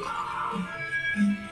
かな。